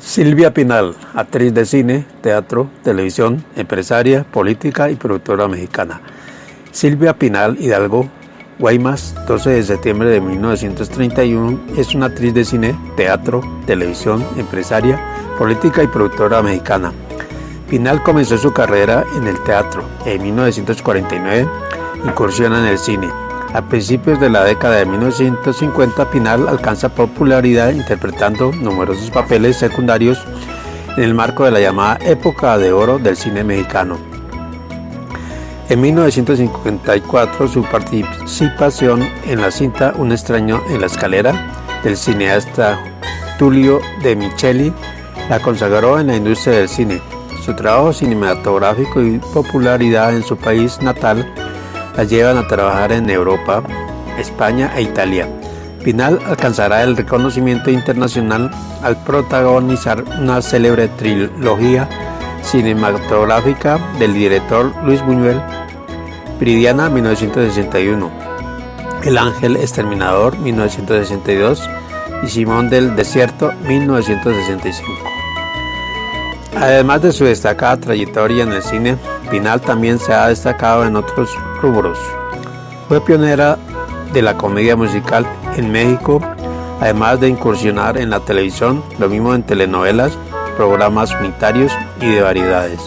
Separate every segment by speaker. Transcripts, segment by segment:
Speaker 1: Silvia Pinal, actriz de cine, teatro, televisión, empresaria, política y productora mexicana. Silvia Pinal Hidalgo, Guaymas, 12 de septiembre de 1931, es una actriz de cine, teatro, televisión, empresaria, política y productora mexicana. Pinal comenzó su carrera en el teatro. En 1949 incursiona en el cine. A principios de la década de 1950, Pinal alcanza popularidad interpretando numerosos papeles secundarios en el marco de la llamada época de oro del cine mexicano. En 1954, su participación en la cinta Un extraño en la escalera del cineasta Tulio de Micheli la consagró en la industria del cine. Su trabajo cinematográfico y popularidad en su país natal la llevan a trabajar en Europa, España e Italia. Pinal alcanzará el reconocimiento internacional al protagonizar una célebre trilogía cinematográfica del director Luis Buñuel, Viridiana 1961, El Ángel Exterminador 1962 y Simón del Desierto 1965. Además de su destacada trayectoria en el cine, Pinal también se ha destacado en otros rubros. Fue pionera de la comedia musical en México, además de incursionar en la televisión, lo mismo en telenovelas, programas unitarios y de variedades.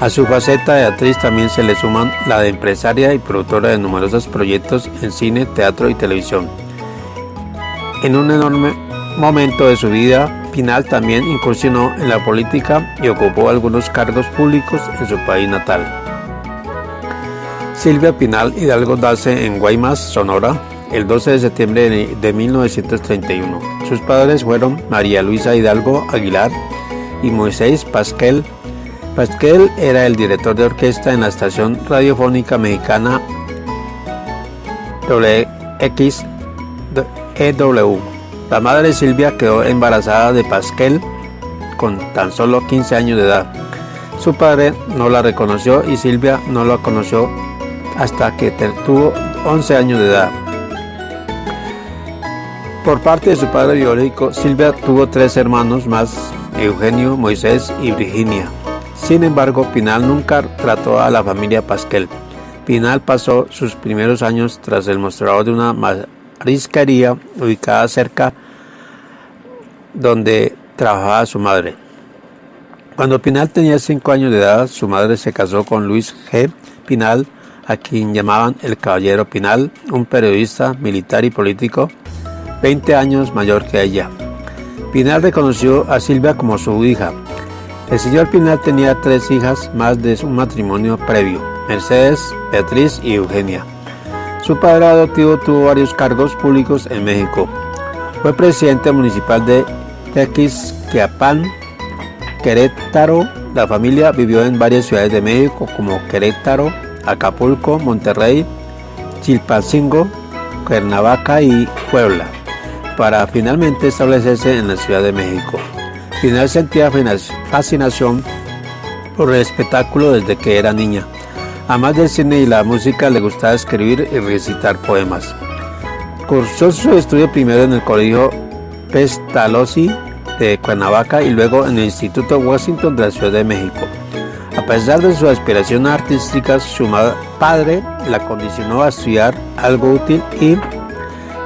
Speaker 1: A su faceta de actriz también se le suman la de empresaria y productora de numerosos proyectos en cine, teatro y televisión. En un enorme momento de su vida, Pinal también incursionó en la política y ocupó algunos cargos públicos en su país natal. Silvia Pinal Hidalgo nace en Guaymas, Sonora, el 12 de septiembre de 1931. Sus padres fueron María Luisa Hidalgo Aguilar y Moisés Pasquel. Pasquel era el director de orquesta en la estación radiofónica mexicana WXEW. La madre Silvia quedó embarazada de Pasquel con tan solo 15 años de edad. Su padre no la reconoció y Silvia no la conoció hasta que tuvo 11 años de edad. Por parte de su padre biológico, Silvia tuvo tres hermanos más, Eugenio, Moisés y Virginia. Sin embargo, Pinal nunca trató a la familia Pasquel. Pinal pasó sus primeros años tras el mostrador de una marisquería ubicada cerca donde trabajaba su madre. Cuando Pinal tenía 5 años de edad, su madre se casó con Luis G. Pinal, a quien llamaban el Caballero Pinal, un periodista, militar y político, 20 años mayor que ella. Pinal reconoció a Silvia como su hija. El señor Pinal tenía tres hijas más de su matrimonio previo, Mercedes, Beatriz y Eugenia. Su padre adoptivo tuvo varios cargos públicos en México. Fue presidente municipal de Tequisquiapan, Querétaro. La familia vivió en varias ciudades de México como Querétaro, Acapulco, Monterrey, Chilpancingo, Cuernavaca y Puebla, para finalmente establecerse en la Ciudad de México. Final sentía fascinación por el espectáculo desde que era niña. Además del cine y la música, le gustaba escribir y recitar poemas. Cursó su estudio primero en el Colegio Pestalozzi de Cuernavaca y luego en el Instituto Washington de la Ciudad de México. A pesar de su aspiración artística, su padre la condicionó a estudiar algo útil y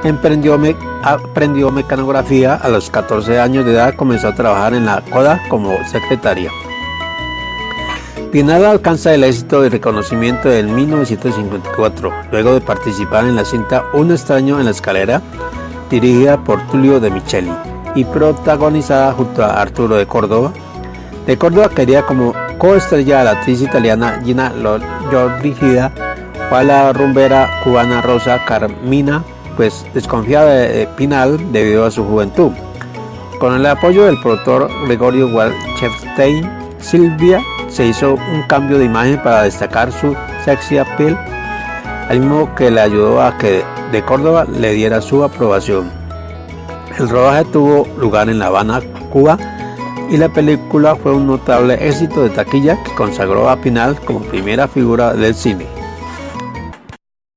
Speaker 1: emprendió aprendió mecanografía. A los 14 años de edad comenzó a trabajar en la CODA como secretaria. Pinal alcanza el éxito y reconocimiento en 1954, luego de participar en la cinta Un extraño en la escalera, dirigida por Tulio de Micheli y protagonizada junto a Arturo de Córdoba. De Córdoba quería como coestrella a la actriz italiana Gina Lollobrigida o a la rumbera cubana Rosa Carmina, pues desconfiada de Pinal debido a su juventud. Con el apoyo del productor Gregorio Walchefstein, Silvia se hizo un cambio de imagen para destacar su sexy appeal, al mismo que le ayudó a que de Córdoba le diera su aprobación. El rodaje tuvo lugar en La Habana, Cuba, y la película fue un notable éxito de taquilla que consagró a Pinal como primera figura del cine.